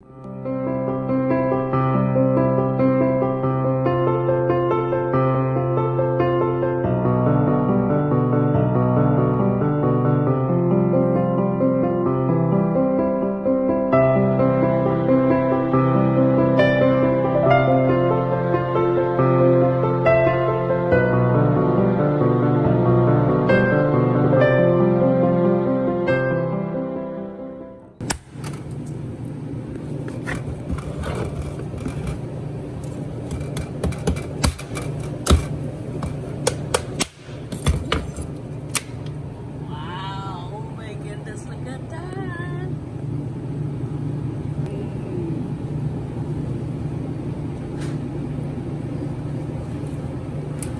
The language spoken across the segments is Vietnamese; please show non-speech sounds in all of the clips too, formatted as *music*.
Wow,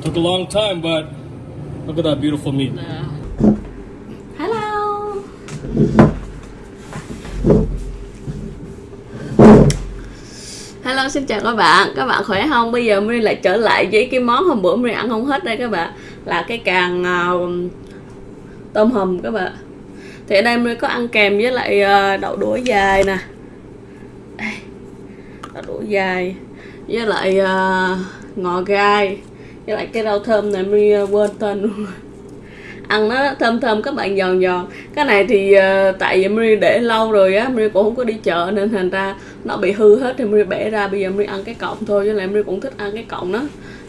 Took a long time, but look at that beautiful meat. Hello. Hello, xin chào các bạn. Các bạn khỏe không? Bây giờ mình lại trở lại với cái món hôm bữa mình ăn không hết đây các bạn. Là cái càng uh, tôm hùm các bạn. Thì ở đây mình có ăn kèm với lại uh, đậu đũa dài nè. Đậu đũa dài với lại uh, ngò gai với lại cái rau thơm này mình ờ, quên tên luôn. Ăn nó thơm thơm các bạn giòn giòn. Cái này thì uh, tại vì Mary để lâu rồi á Mary cũng không có đi chợ nên thành ra nó bị hư hết thì Mary bẻ ra bây giờ Mary ăn cái cọng thôi với lại Mary cũng thích ăn cái cọng nó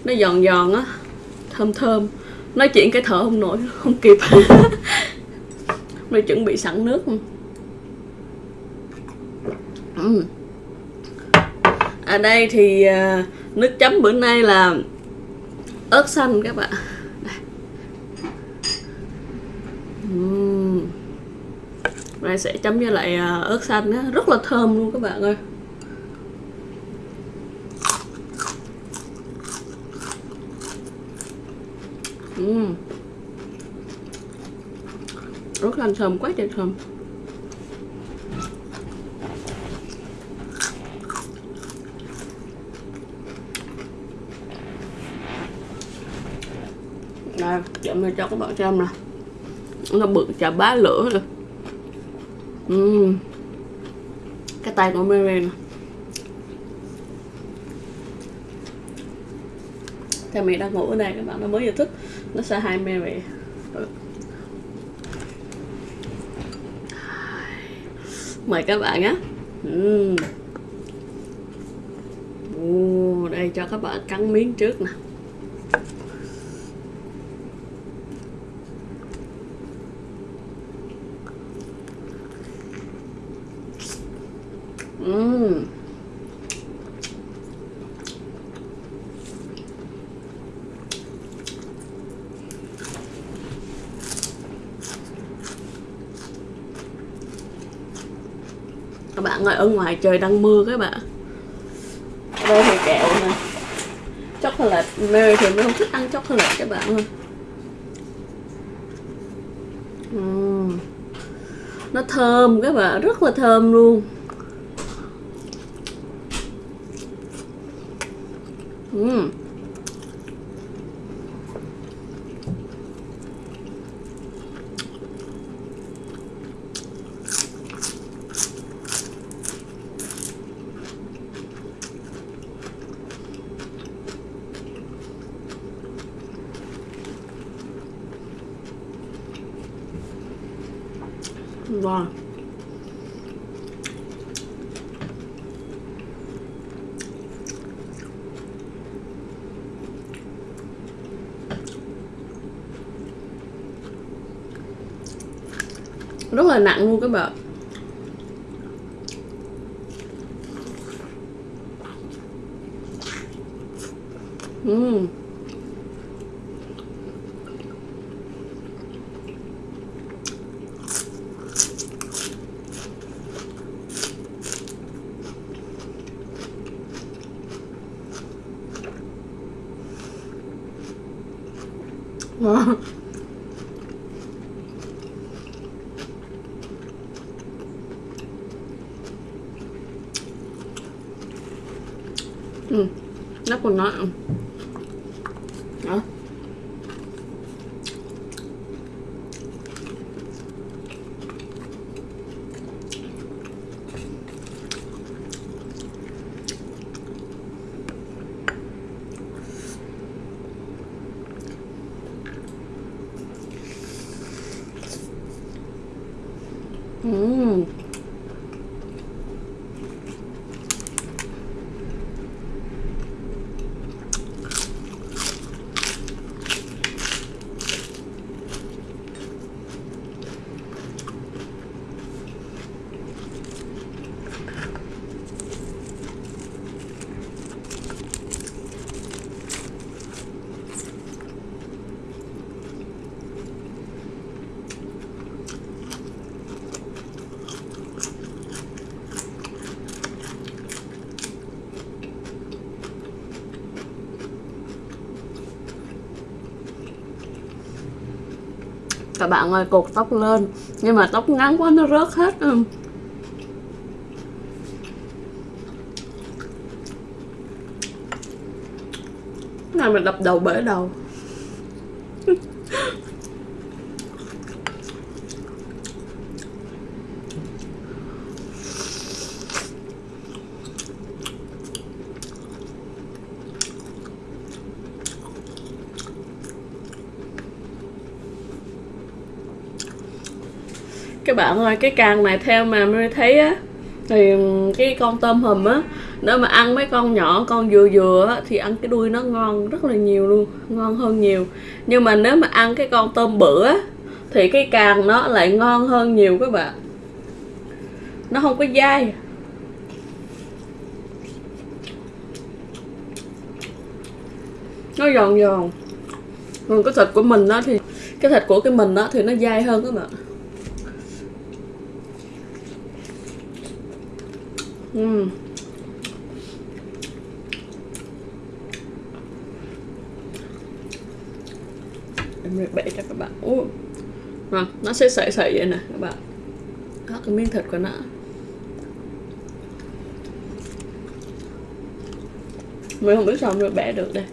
nó giòn giòn á thơm thơm. Nói chuyện cái thở không nổi *laughs* không kịp. *laughs* Mary chuẩn bị sẵn nước Ừm. ở đây thì uh, nước chấm bữa nay là ớt xanh các bạn Ừm. Rồi sẽ chấm với lại à, ớt xanh đó, rất là thơm luôn các bạn ơi. Rất là thơm quá trời thơm. Đây, chậm này cho các bạn xem nè nó bự chà bá lửa rồi. Uhm. cái tay của Mary nè. Theo mẹ đang ngủ ở đây các bạn nó mới vừa thức. Nó sẽ hai Mary. Ừ. Mời các bạn á uhm. Ồ, đây cho các bạn cắn miếng trước nè. Các bạn ơi, ở ngoài trời đang mưa các bạn đây thì kẹo này chocolate, mê thì mới không thích ăn chocolate các bạn ơi uhm. nó thơm các bạn, rất là thơm luôn uhm. Wow rất là nặng luôn các bạn Mmm. Wow. Ừ, nó còn nói ừ. Đó. các bạn ơi, cột tóc lên. Nhưng mà tóc ngắn quá, nó rớt hết. Ừ. Này mình đập đầu bể đầu. Các bạn ơi, cái càng này theo mà mới thấy á, thì cái con tôm hùm á, nếu mà ăn mấy con nhỏ, con vừa vừa á, thì ăn cái đuôi nó ngon rất là nhiều luôn, ngon hơn nhiều. Nhưng mà nếu mà ăn cái con tôm bự á, thì cái càng nó lại ngon hơn nhiều các bạn. Nó không có dai. Nó giòn giòn. Còn cái thịt của mình đó thì, cái thịt của cái mình đó thì nó dai hơn các bạn. Ừm. em sẽ bẻ cho các bạn Ủa. À, nó sẽ sợi sợi vậy nè các bạn đó cái miếng thịt của nó mình không biết sao mình bẻ được đây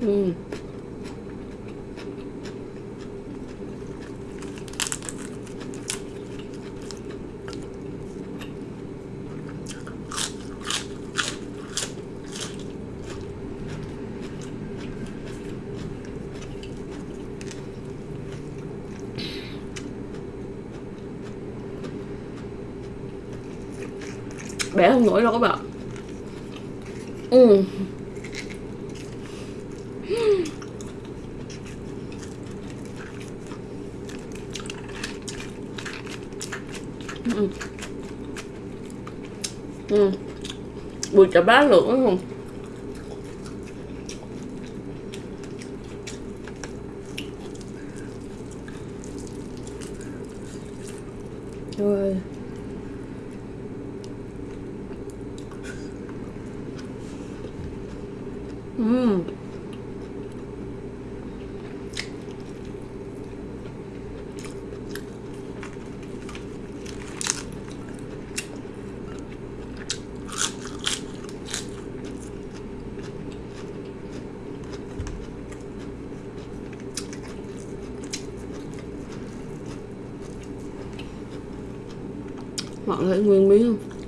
ừ bẻ không nổi đâu các bạn ừ. ừ. ừ. bùi chả bá lửa không rồi Ừm bạn thấy nguyên miếng không?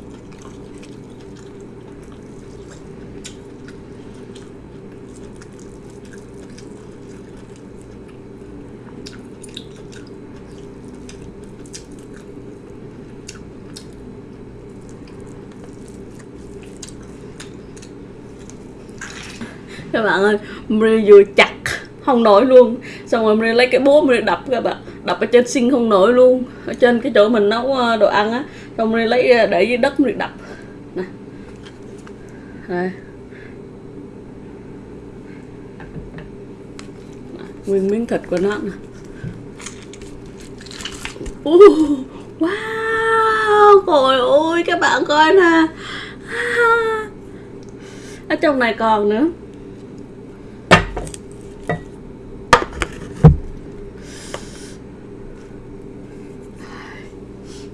các bạn ơi Maria vừa chặt, không nổi luôn. Xong rồi Maria lấy cái búa Maria đập, các bạn. Đập ở trên xin không nổi luôn. Ở trên cái chỗ mình nấu ờ, đồ ăn á xong Maria lấy ờ, để dưới đất Maria đập. Này. đây nguyên miếng thịt của nó nè. Uh, wow trời ơi các bạn coi nè. À, ở trong này còn nữa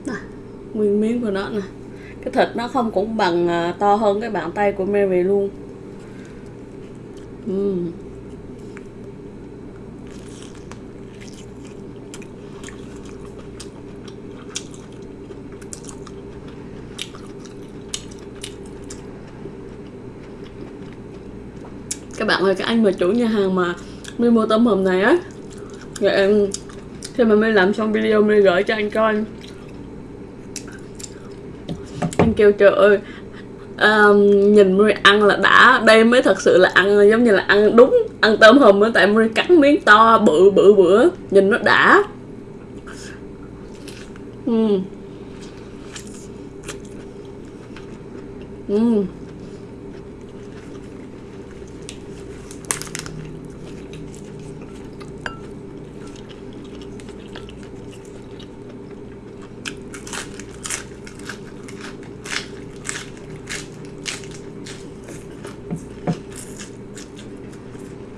Nè, nguyên miếng của nó nè. Cái thịt nó không cũng bằng à, to hơn cái bàn tay của Mary luôn. Uhm. các bạn ơi các anh mà chủ nhà hàng mà mới mua tấm hùm này á rồi em, khi mà mới làm xong video mới gửi cho anh coi anh kêu trời ơi um, nhìn Murray ăn là đã đây mới thật sự là ăn giống như là ăn đúng ăn tôm hùm á tại Murray cắn miếng to bự bự bự nhìn nó đã ừ. Ừ.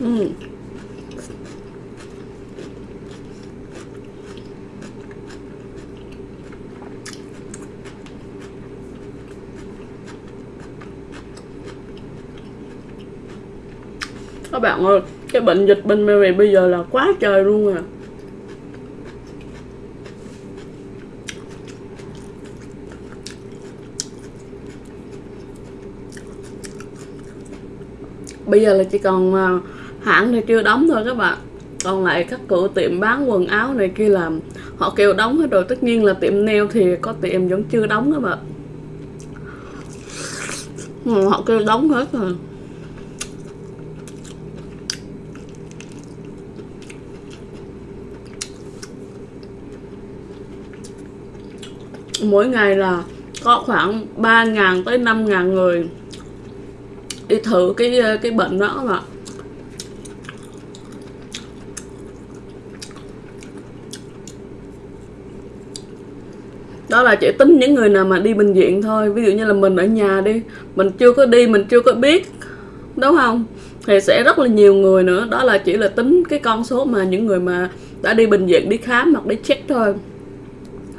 ừ các bạn ơi. Cái bệnh dịch bên Mary bây giờ là quá trời luôn à. Bây giờ là chỉ còn à, hãng thì chưa đóng thôi các bạn. Còn lại các cửa tiệm bán quần áo này kia làm họ kêu đóng hết rồi. Tất nhiên là tiệm nail thì có tiệm vẫn chưa đóng các bạn. Ừ, họ kêu đóng hết rồi. Mỗi ngày là có khoảng 3.000 tới 5.000 người đi thử cái cái bệnh đó mà đó là chỉ tính những người nào mà đi bệnh viện thôi, ví dụ như là mình ở nhà đi, mình chưa có đi, mình chưa có biết, đúng không? Thì sẽ rất là nhiều người nữa, đó là chỉ là tính cái con số mà những người mà đã đi bệnh viện, đi khám hoặc đi check thôi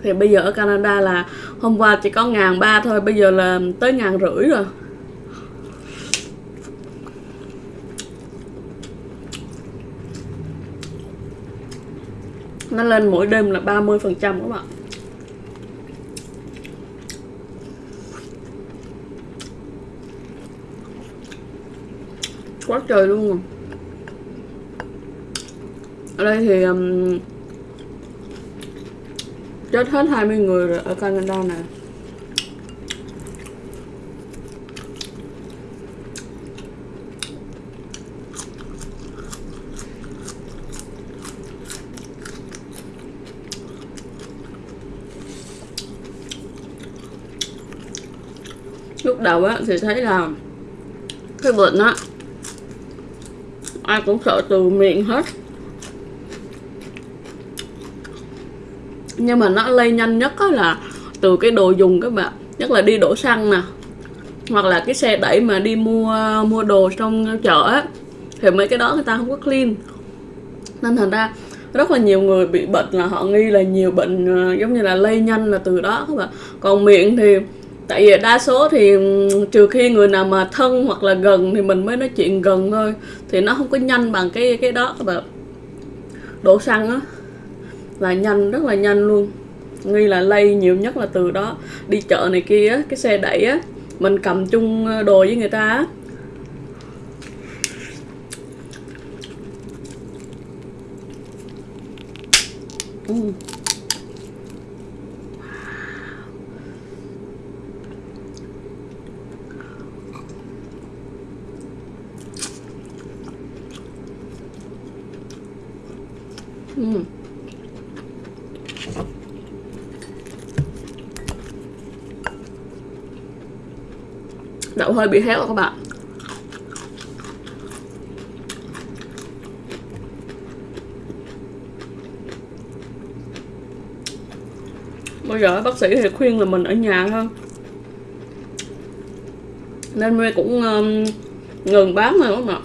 thì bây giờ ở Canada là hôm qua chỉ có ngàn ba thôi bây giờ là tới ngàn rưỡi rồi. Nó lên mỗi đêm là 30 phần trăm các bạn. Quá trời luôn. Rồi ở đây thì um, chết hết 20 người rồi ở Canada nè. Lúc đầu á thì thấy là cái bệnh á, ai cũng sợ từ miệng hết. Nhưng mà nó lây nhanh nhất á là từ cái đồ dùng các bạn. Nhất là đi đổ xăng nè. Hoặc là cái xe đẩy mà đi mua mua đồ trong chợ á, thì mấy cái đó người ta không có clean. Nên thành ra rất là nhiều người bị bệnh là họ nghi là nhiều bệnh ờ, giống như là lây nhanh là từ đó các bạn. Còn miệng thì, tại vì đa số thì trừ khi người nào mà thân hoặc là gần thì mình mới nói chuyện gần thôi. Thì nó không có nhanh bằng cái cái đó các bạn. Đổ xăng á là nhanh, rất là nhanh luôn nghi là lây nhiều nhất là từ đó đi chợ này kia cái xe đẩy á, mình cầm chung ờ, đồ với người ta á Mm. Mm. Đậu hơi bị héo rồi các bạn. Bây giờ bác sĩ thì khuyên là mình ở nhà hơn nên mê cũng um, ngừng bán rồi các bạn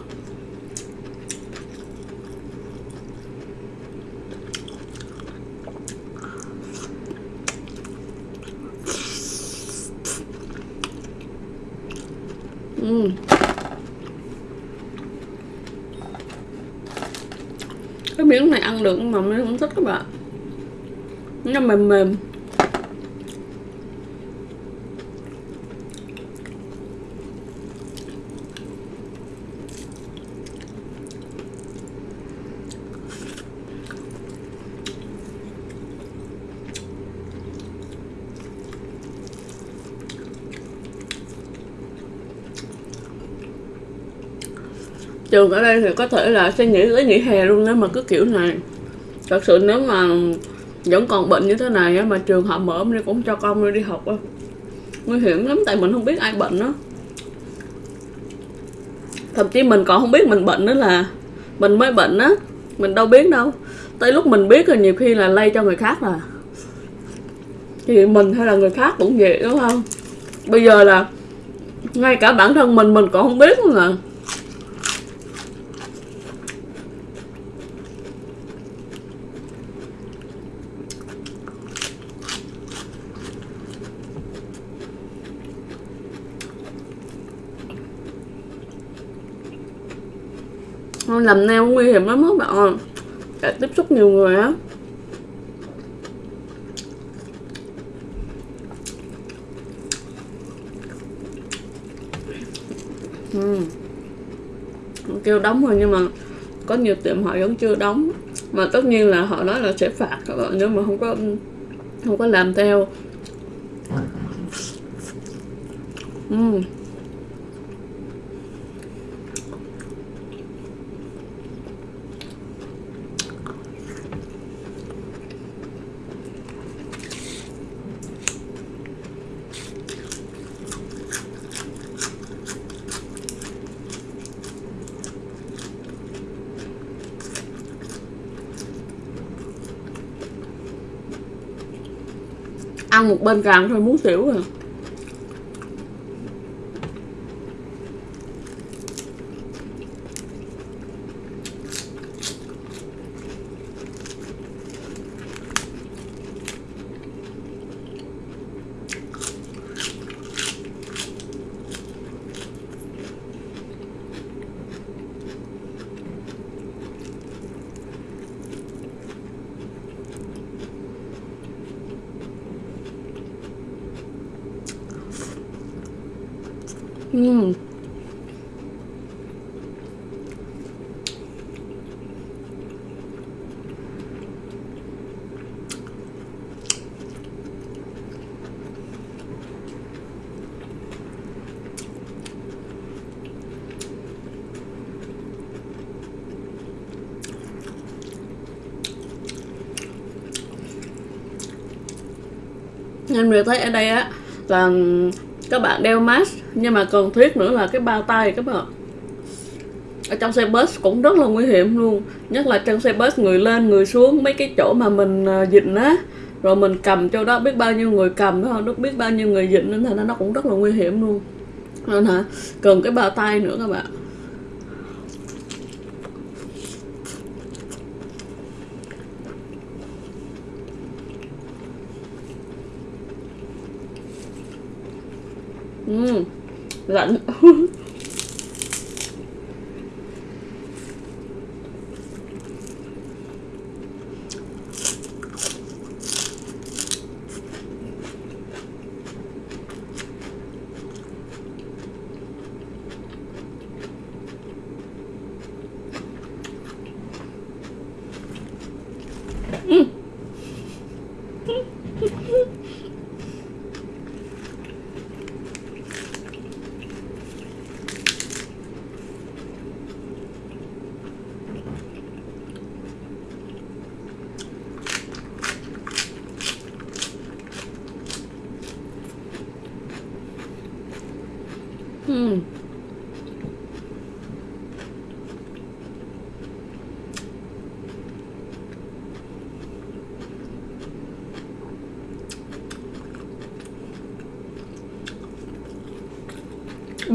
Ừ. cái miếng này ăn được, mà mình cũng thích các bạn. Nó mềm mềm. Trường ở đây thì có thể là sẽ nghỉ tới nghỉ hè luôn nếu mà cứ kiểu này thật sự nếu mà vẫn còn bệnh như thế này mà trường họ mở đi cũng cho con đi học á, nguy hiểm lắm, tại mình không biết ai bệnh đó thậm chí mình còn không biết mình bệnh nữa là mình mới bệnh á, mình đâu biết đâu. Tới lúc mình biết rồi nhiều khi là lây cho người khác là thì mình hay là người khác cũng vậy, đúng không? Bây giờ là ngay cả bản thân mình mình còn không biết luôn là làm nail nguy hiểm lắm các bạn ơi Để tiếp xúc nhiều người á Uhm. kêu đóng rồi nhưng mà có nhiều tiệm họ vẫn chưa đóng mà tất nhiên là họ nói là sẽ phạt các bạn nếu mà không có không có làm theo uhm. Ăn một bên càng thôi muốn xỉu rồi. Ừm. Em được thấy ở đây á là các bạn đeo mask nhưng mà cần thiết nữa là cái bao tay các bạn ở trong xe bus cũng rất là nguy hiểm luôn. Nhất là trong xe bus người lên, người xuống, mấy cái chỗ mà mình à, dịnh á. Rồi mình cầm chỗ đó biết bao nhiêu người cầm đó không? Biết bao nhiêu người dịnh nên thành nó cũng rất là nguy hiểm luôn. Nên hả, cần cái bao tay nữa các bạn Mmm lạnh *laughs*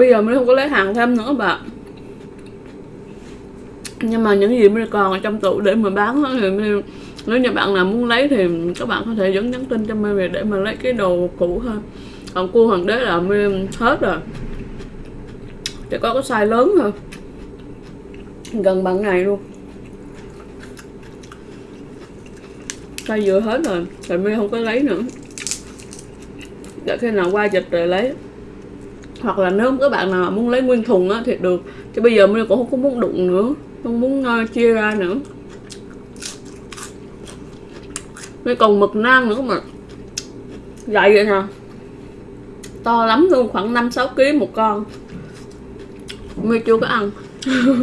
Bây giờ mình không có lấy hàng thêm nữa bạn. Nhưng mà những gì mình còn ở trong tủ để mà bán thì mình, nếu như bạn nào muốn lấy thì các bạn có thể dẫn nhắn tin cho mình để mà lấy cái đồ cũ thôi. Còn cua hoàng đế là mình hết rồi. Chỉ có cái size lớn thôi. Gần bằng này luôn. Size vừa hết rồi thì mình không có lấy nữa. Để khi nào qua dịch rồi lấy hoặc là nếu các bạn nào muốn lấy nguyên thùng á thì được. Chứ bây giờ mình cũng không có muốn đụng nữa không muốn uh, chia ra nữa. Mới còn mực nang nữa mà. Dày vậy nè to lắm luôn khoảng 5-6 kg một con. Mới chưa có ăn. *laughs*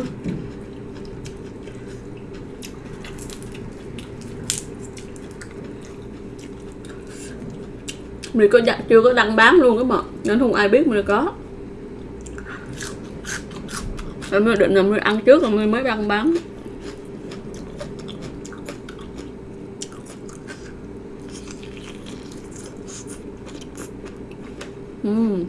mình có đặt chưa có đăng bán luôn các bạn nên không ai biết mình có. Em mới định là mình ăn trước rồi mình mới đăng bán. Mmm.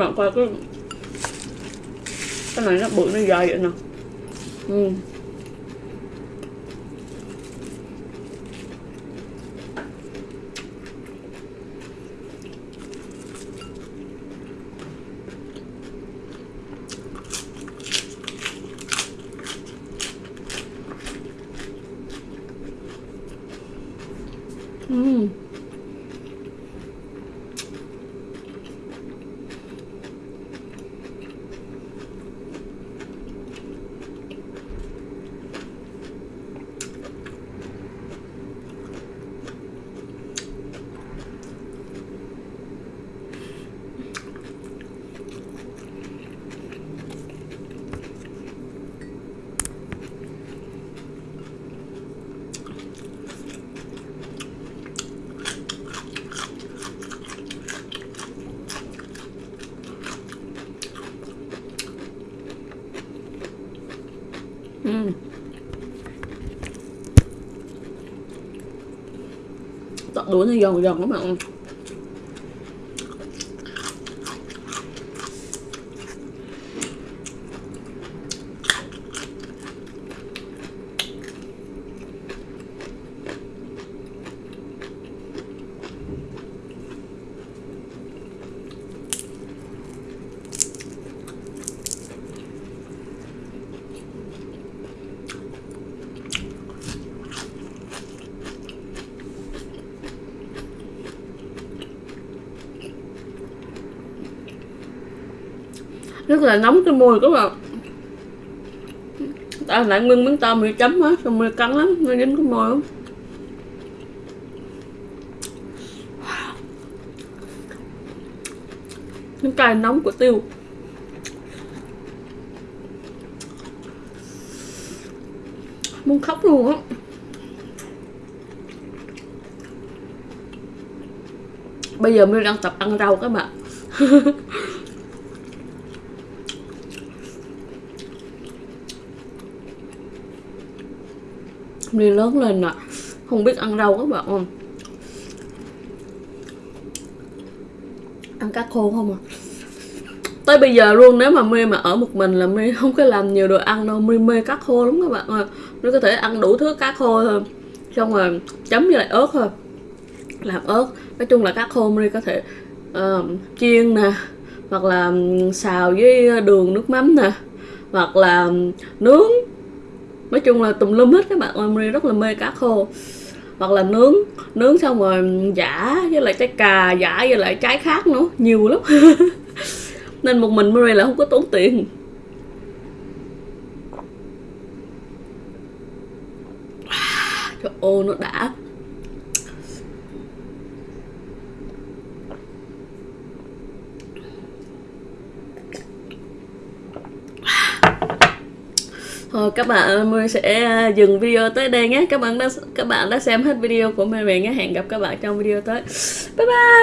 Bạn coi cái cái này nó bự nó dài vậy nè ừ. Ừ. Ừ. đuối đuổi nó giòn giòn lắm bạn rất mùi các bạn. Ta lại nguyên miếng tôm bị chấm á xong rồi cắn lắm, nó dính cái môi lắm. Những cay nóng của tiêu. Muốn khóc luôn á. Bây giờ mình đang tập ăn rau các bạn. *laughs* đi lớn lên mà không biết ăn rau các bạn không? Ăn cá khô không à tới bây giờ luôn nếu mà my mà ở một mình là my không có làm nhiều đồ ăn đâu. My mê cá khô lắm các bạn ơi. Nó có thể ăn đủ thứ cá khô thôi xong rồi chấm với lại ớt thôi làm ớt. Nói chung là cá khô my có thể uh, chiên nè hoặc là xào với đường nước mắm nè hoặc là nướng nói chung là tùm lum hết các bạn ơi Marie rất là mê cá khô. Hoặc là nướng nướng xong rồi giả với lại trái cà giả với lại trái khác nữa, nhiều lắm. *laughs* Nên một mình Marie là không có tốn tiền. Trời ơi, nó đã. Thôi, các bạn mình sẽ à, dừng video tới đây nhé. Các bạn đã, các bạn đã xem hết video của mình nhé. Hẹn gặp các bạn trong video tới. Bye bye.